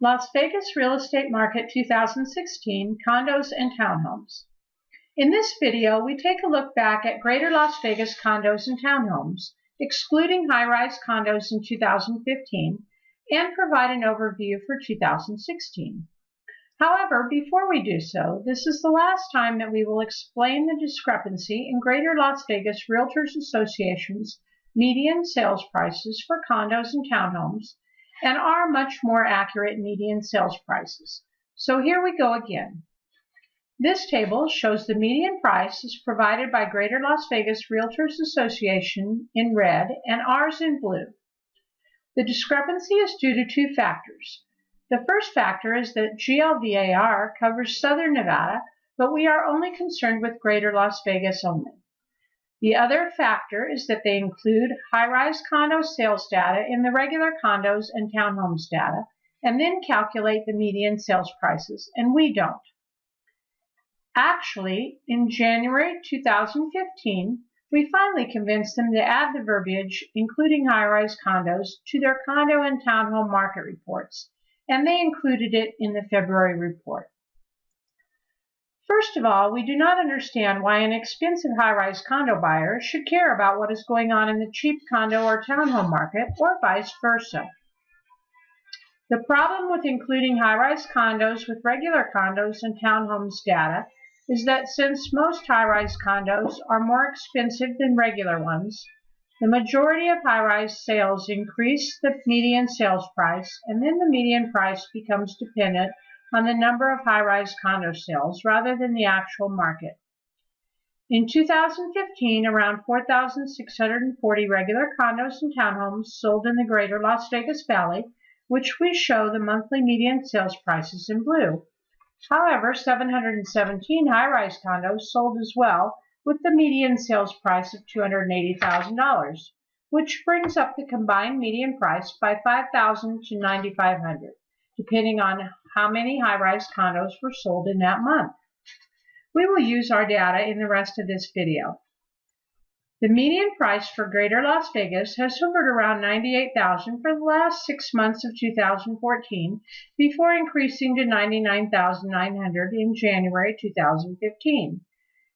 Las Vegas Real Estate Market 2016 Condos and Townhomes. In this video, we take a look back at Greater Las Vegas condos and townhomes, excluding high-rise condos in 2015, and provide an overview for 2016. However, before we do so, this is the last time that we will explain the discrepancy in Greater Las Vegas Realtors Association's median sales prices for condos and townhomes and are much more accurate median sales prices. So here we go again. This table shows the median prices provided by Greater Las Vegas Realtors Association in red and ours in blue. The discrepancy is due to two factors. The first factor is that GLVAR covers Southern Nevada, but we are only concerned with Greater Las Vegas only. The other factor is that they include high-rise condo sales data in the regular condos and townhomes data, and then calculate the median sales prices, and we don't. Actually, in January 2015, we finally convinced them to add the verbiage, including high-rise condos, to their condo and townhome market reports, and they included it in the February report. First of all, we do not understand why an expensive high-rise condo buyer should care about what is going on in the cheap condo or townhome market, or vice versa. The problem with including high-rise condos with regular condos and townhomes data is that since most high-rise condos are more expensive than regular ones, the majority of high-rise sales increase the median sales price, and then the median price becomes dependent on the number of high-rise condo sales rather than the actual market. In 2015, around 4,640 regular condos and townhomes sold in the greater Las Vegas Valley, which we show the monthly median sales prices in blue. However, 717 high-rise condos sold as well, with the median sales price of $280,000, which brings up the combined median price by 5,000 to 9,500, depending on how many high-rise condos were sold in that month. We will use our data in the rest of this video. The median price for Greater Las Vegas has hovered around 98,000 for the last six months of 2014 before increasing to 99,900 in January 2015.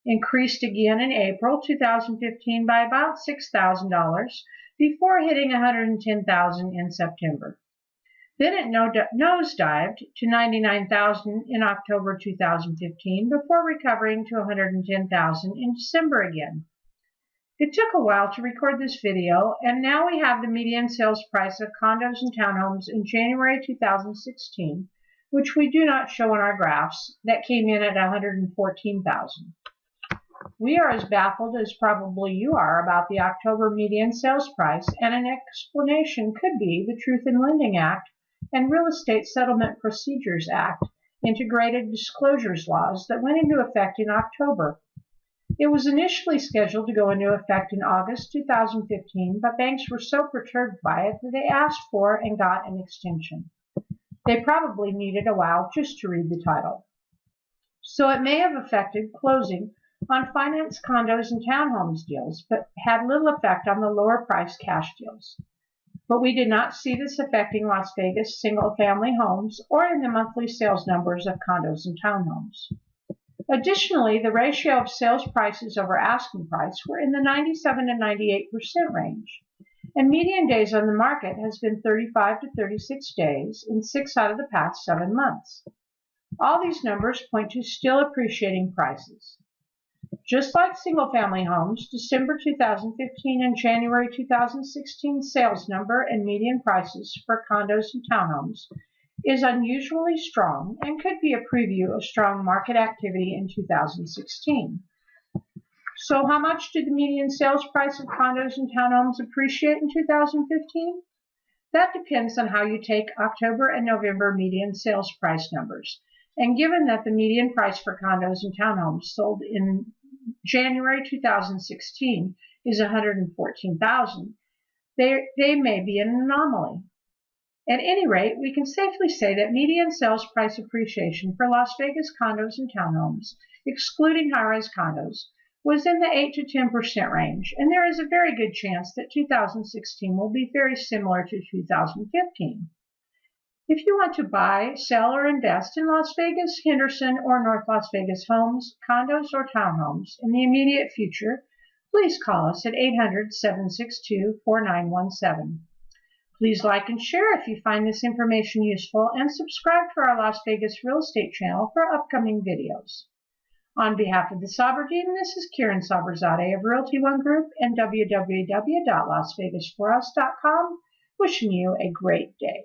Increased again in April 2015 by about $6,000 before hitting 110,000 in September. Then it nosedived to 99,000 in October 2015 before recovering to 110,000 in December again. It took a while to record this video, and now we have the median sales price of condos and townhomes in January 2016, which we do not show in our graphs, that came in at 114,000. We are as baffled as probably you are about the October median sales price, and an explanation could be the Truth in Lending Act and Real Estate Settlement Procedures Act integrated disclosures laws that went into effect in October. It was initially scheduled to go into effect in August 2015, but banks were so perturbed by it that they asked for and got an extension. They probably needed a while just to read the title. So it may have affected closing on finance condos and townhomes deals, but had little effect on the lower price cash deals but we did not see this affecting Las Vegas single-family homes or in the monthly sales numbers of condos and townhomes. Additionally, the ratio of sales prices over asking price were in the 97 to 98% range, and median days on the market has been 35 to 36 days in six out of the past seven months. All these numbers point to still appreciating prices. Just like single-family homes, December 2015 and January 2016 sales number and median prices for condos and townhomes is unusually strong and could be a preview of strong market activity in 2016. So how much did the median sales price of condos and townhomes appreciate in 2015? That depends on how you take October and November median sales price numbers. And given that the median price for condos and townhomes sold in January 2016 is 114,000, they, they may be an anomaly. At any rate, we can safely say that median sales price appreciation for Las Vegas condos and townhomes, excluding high-rise condos, was in the 8 to 10% range, and there is a very good chance that 2016 will be very similar to 2015. If you want to buy, sell, or invest in Las Vegas, Henderson, or North Las Vegas homes, condos, or townhomes in the immediate future, please call us at 800 762 4917. Please like and share if you find this information useful and subscribe to our Las Vegas Real Estate channel for upcoming videos. On behalf of the Saber team, this is Kieran Saberzadeh of Realty One Group and www.lasvegasforus.com wishing you a great day.